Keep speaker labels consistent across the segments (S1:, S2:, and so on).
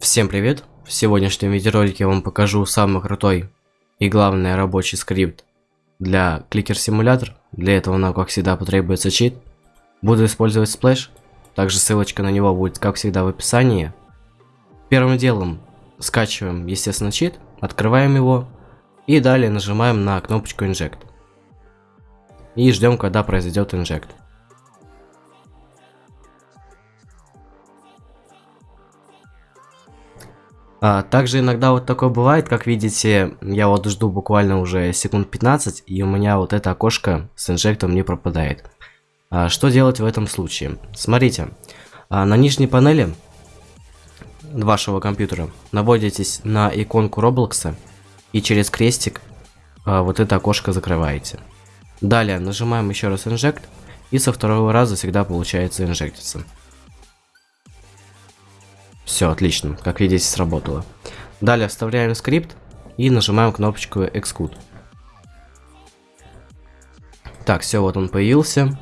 S1: Всем привет! В сегодняшнем видеоролике я вам покажу самый крутой и главный рабочий скрипт для Clicker Simulator. Для этого нам как всегда потребуется чит. Буду использовать Splash, также ссылочка на него будет как всегда в описании. Первым делом скачиваем естественно чит, открываем его и далее нажимаем на кнопочку Inject. И ждем когда произойдет inject. А, также иногда вот такое бывает, как видите, я вот жду буквально уже секунд 15, и у меня вот это окошко с инжектом не пропадает. А, что делать в этом случае? Смотрите, а, на нижней панели вашего компьютера наводитесь на иконку Roblox и через крестик а, вот это окошко закрываете. Далее нажимаем еще раз инжект, и со второго раза всегда получается инжектиться. Все, отлично. Как видите, сработало. Далее вставляем скрипт и нажимаем кнопочку Execute. Так, все, вот он появился.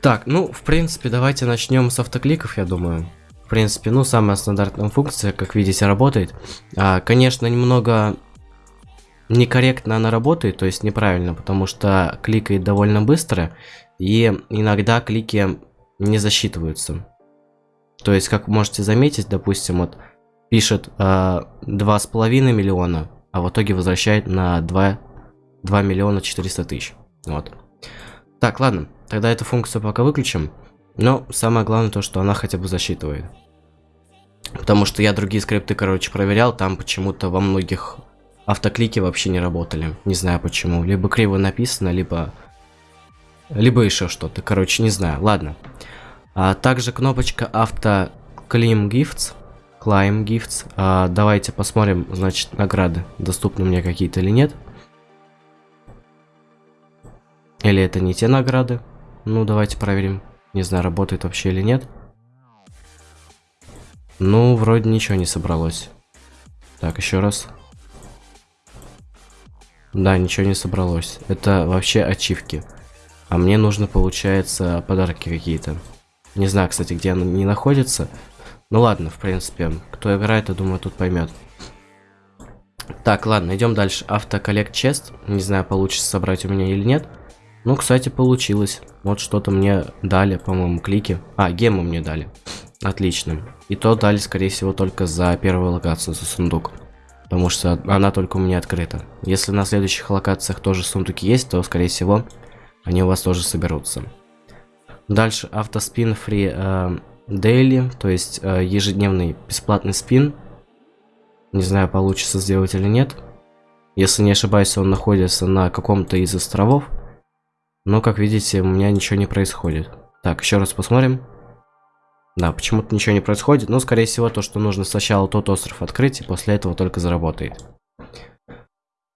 S1: Так, ну, в принципе, давайте начнем с автокликов, я думаю. В принципе, ну, самая стандартная функция, как видите, работает. А, конечно, немного некорректно она работает, то есть неправильно, потому что кликает довольно быстро, и иногда клики не засчитываются. То есть, как можете заметить, допустим, вот пишет э, два с половиной миллиона, а в итоге возвращает на 2, 2 миллиона 400 тысяч. Вот. Так, ладно, тогда эту функцию пока выключим. Но самое главное то, что она хотя бы засчитывает. Потому что я другие скрипты, короче, проверял, там почему-то во многих автоклики вообще не работали. Не знаю почему. Либо криво написано, либо... Либо еще что-то. Короче, не знаю. Ладно. А также кнопочка авто Claim Gifts. Climb Gifts. А, давайте посмотрим, значит, награды доступны мне какие-то или нет. Или это не те награды? Ну, давайте проверим. Не знаю, работает вообще или нет. Ну, вроде ничего не собралось. Так, еще раз. Да, ничего не собралось. Это вообще ачивки. А мне нужно, получается, подарки какие-то. Не знаю, кстати, где она не находится. Ну ладно, в принципе, кто играет, я думаю, тут поймет. Так, ладно, идем дальше. Автоколлект чест. Не знаю, получится собрать у меня или нет. Ну, кстати, получилось. Вот что-то мне дали, по-моему, клики. А, гему мне дали. Отлично. И то дали, скорее всего, только за первую локацию, за сундук. Потому что она только у меня открыта. Если на следующих локациях тоже сундуки есть, то, скорее всего, они у вас тоже соберутся. Дальше автоспин free э, daily, то есть э, ежедневный бесплатный спин. Не знаю, получится сделать или нет. Если не ошибаюсь, он находится на каком-то из островов. Но, как видите, у меня ничего не происходит. Так, еще раз посмотрим. Да, почему-то ничего не происходит. Но, скорее всего, то, что нужно сначала тот остров открыть, и после этого только заработает.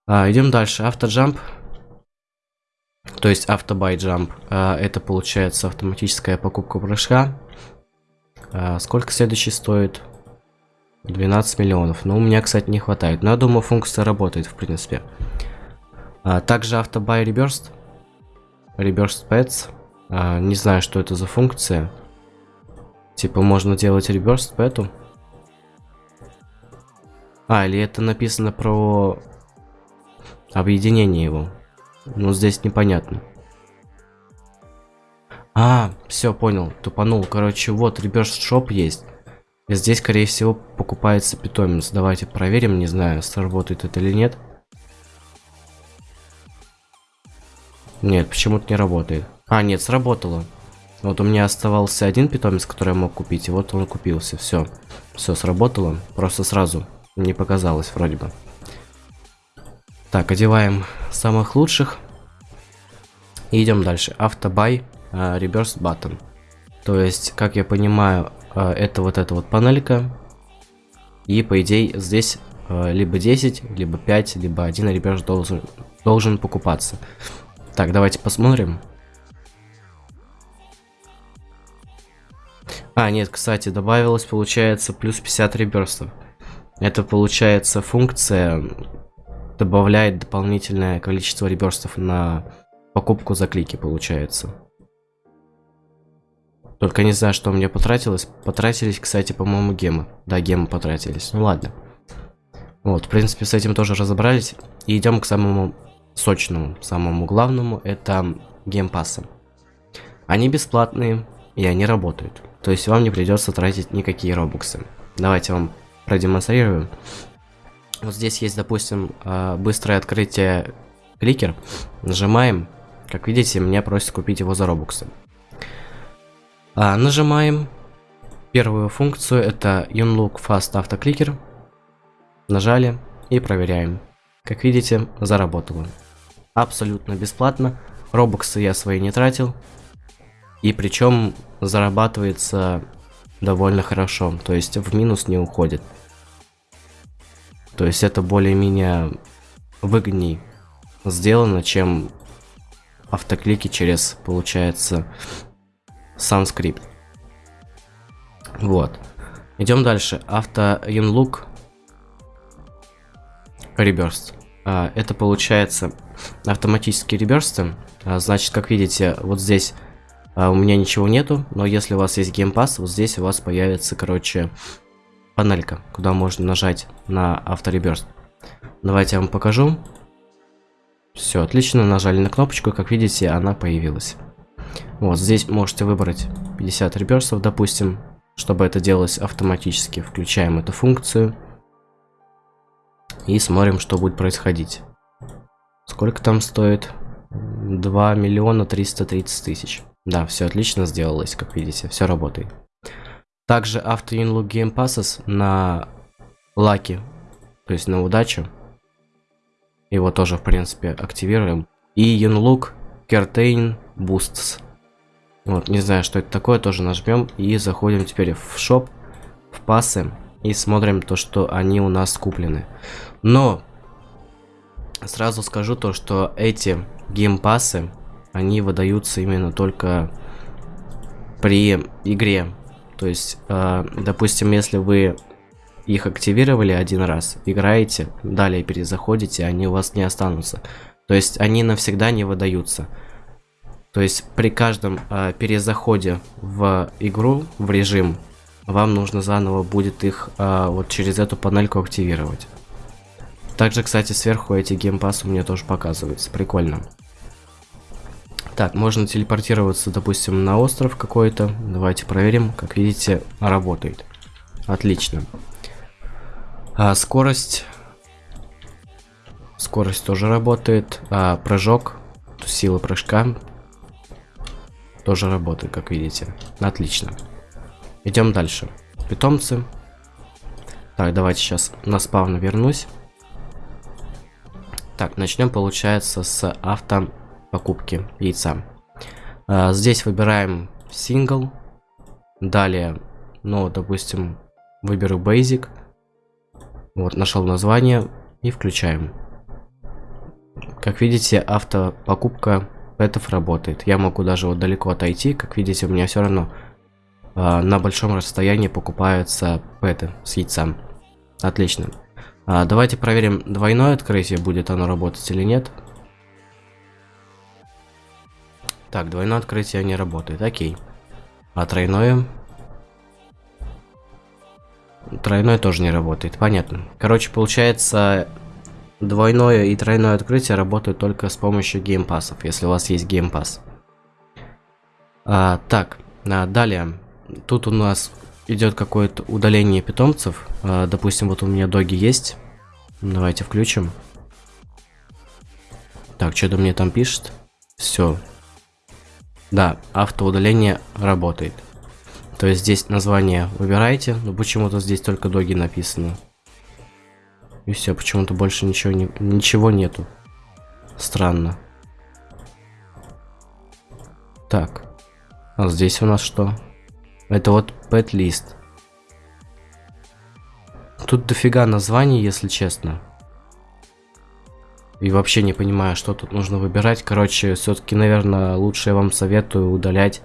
S1: А, идем дальше. Автоджамп. То есть автобай jump. А, это получается автоматическая покупка прыжка. А, сколько следующий стоит? 12 миллионов. Но у меня, кстати, не хватает. Но я думаю, функция работает, в принципе. А, также автобай reversed. Reversed pets. Не знаю, что это за функция. Типа, можно делать reversed пэту. А, или это написано про объединение его. Ну, здесь непонятно. А, все, понял, тупанул. Короче, вот, reverse shop есть. И здесь, скорее всего, покупается питомец. Давайте проверим, не знаю, сработает это или нет. Нет, почему-то не работает. А, нет, сработало. Вот у меня оставался один питомец, который я мог купить, и вот он купился. Все, все сработало, просто сразу не показалось вроде бы. Так, одеваем самых лучших. И идем дальше. Автобай, reverse button. То есть, как я понимаю, uh, это вот эта вот панелька. И по идее здесь uh, либо 10, либо 5, либо один реверс должен, должен покупаться. Так, давайте посмотрим. А, нет, кстати, добавилось, получается, плюс 50 реверсов. Это получается функция добавляет дополнительное количество реберстов на покупку за клики, получается. Только не знаю, что у меня потратилось. Потратились, кстати, по-моему, гемы. Да, гемы потратились. Ну ладно. Вот, в принципе, с этим тоже разобрались. И идем к самому сочному, самому главному. Это геймпассы. Они бесплатные, и они работают. То есть вам не придется тратить никакие робоксы. Давайте вам продемонстрирую. Вот здесь есть, допустим, а, быстрое открытие кликер. Нажимаем. Как видите, меня просят купить его за робоксы. А, нажимаем первую функцию, это Unlock Fast Autoclicker. Нажали и проверяем. Как видите, заработало. Абсолютно бесплатно. Робоксы я свои не тратил. И причем зарабатывается довольно хорошо. То есть в минус не уходит. То есть это более-менее выгодней сделано, чем автоклики через, получается, сам скрипт. Вот. Идем дальше. Авто inlook reburst. А, это получается автоматические реберсты. А, значит, как видите, вот здесь а, у меня ничего нету, но если у вас есть геймпас, вот здесь у вас появится, короче, панелька, куда можно нажать на автореберст. Давайте я вам покажу. Все, отлично, нажали на кнопочку, как видите, она появилась. Вот, здесь можете выбрать 50 реберсов, допустим, чтобы это делалось автоматически. Включаем эту функцию. И смотрим, что будет происходить. Сколько там стоит? 2 миллиона 330 тысяч. Да, все отлично сделалось, как видите, все работает. Также Auto Inlook Game Passes на лаки, то есть на удачу. Его тоже, в принципе, активируем. И Unlock Curtain Boosts. Вот, не знаю, что это такое, тоже нажмем и заходим теперь в шоп, в пасы и смотрим то, что они у нас куплены. Но сразу скажу то, что эти геймпасы, они выдаются именно только при игре. То есть, э, допустим, если вы их активировали один раз, играете, далее перезаходите, они у вас не останутся. То есть они навсегда не выдаются. То есть при каждом э, перезаходе в игру, в режим, вам нужно заново будет их э, вот через эту панельку активировать. Также, кстати, сверху эти геймпассы у меня тоже показываются. Прикольно. Так, можно телепортироваться, допустим, на остров какой-то. Давайте проверим. Как видите, работает. Отлично. А, скорость. Скорость тоже работает. А, прыжок. Сила прыжка. Тоже работает, как видите. Отлично. Идем дальше. Питомцы. Так, давайте сейчас на спавн вернусь. Так, начнем, получается, с авто покупки яйца. А, здесь выбираем сингл. Далее, ну, допустим, выберу basic. Вот, нашел название и включаем. Как видите, автопокупка пэтов работает. Я могу даже вот далеко отойти. Как видите, у меня все равно э, на большом расстоянии покупаются пэты с яйцем. Отлично. А, давайте проверим двойное открытие, будет оно работать или нет. Так, двойное открытие не работает, окей. А тройное? Тройное тоже не работает, понятно. Короче, получается, двойное и тройное открытие работают только с помощью геймпасов, если у вас есть геймпас. А, так, а, далее. Тут у нас идет какое-то удаление питомцев. А, допустим, вот у меня доги есть. Давайте включим. Так, что-то мне там пишет. Все. Да, автоудаление работает. То есть здесь название выбираете, но почему-то здесь только доги написано. И все, почему-то больше ничего, не, ничего нету. Странно. Так. А здесь у нас что? Это вот list. Тут дофига названий, если честно. И вообще не понимаю, что тут нужно выбирать. Короче, все-таки, наверное, лучше я вам советую удалять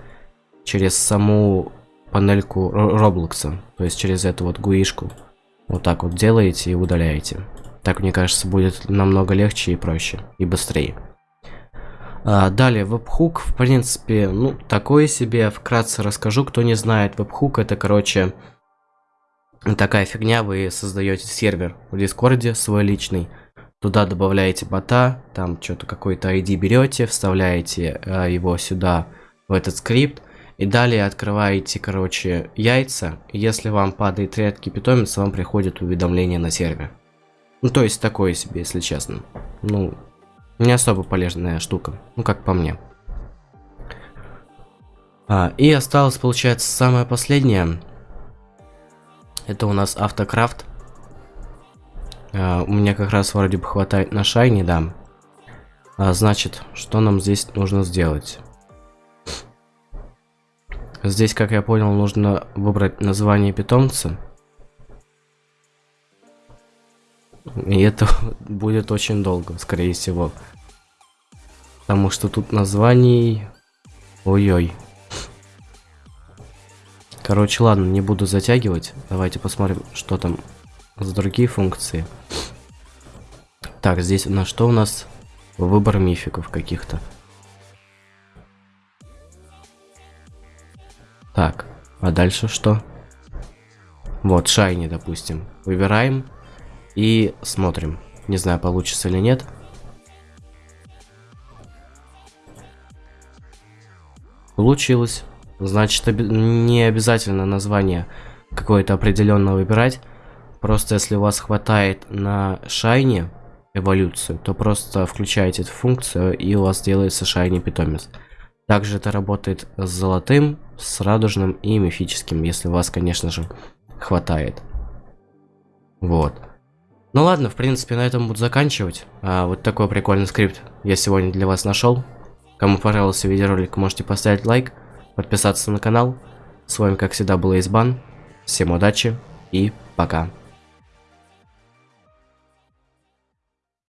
S1: через саму панельку Роблокса, то есть через эту вот гуишку. Вот так вот делаете и удаляете. Так, мне кажется, будет намного легче и проще, и быстрее. А, далее, вебхук, в принципе, ну, такое себе, вкратце расскажу, кто не знает, вебхук это, короче, такая фигня, вы создаете сервер в Дискорде свой личный, туда добавляете бота, там что-то какой-то ID берете, вставляете а, его сюда, в этот скрипт, и далее открываете, короче, яйца, если вам падает редкий питомец, вам приходит уведомление на сервер. Ну, то есть такое себе, если честно. Ну, не особо полезная штука, ну как по мне. А, и осталось, получается, самое последнее. Это у нас автокрафт. А, у меня как раз вроде бы хватает на шайне, да. А, значит, что нам здесь нужно сделать? Здесь, как я понял, нужно выбрать название питомца. И это будет очень долго, скорее всего. Потому что тут названий... Ой-ой. Короче, ладно, не буду затягивать. Давайте посмотрим, что там за другие функции. Так, здесь на что у нас? Выбор мификов каких-то. Так, а дальше что? Вот, шайни, допустим. Выбираем и смотрим. Не знаю, получится или нет. Получилось. Значит, оби не обязательно название какое-то определенное выбирать. Просто если у вас хватает на шайне эволюцию, то просто включаете эту функцию и у вас делается шайни питомец. Также это работает с золотым, с радужным и мифическим, если у вас, конечно же, хватает. Вот. Ну ладно, в принципе, на этом буду заканчивать. А, вот такой прикольный скрипт я сегодня для вас нашел. Кому понравился видеоролик, можете поставить лайк, подписаться на канал. С вами, как всегда, был Избан. Всем удачи и пока.